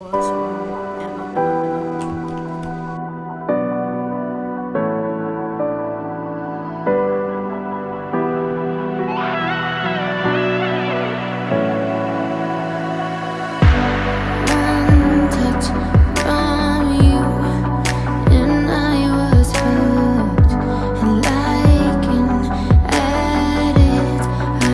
once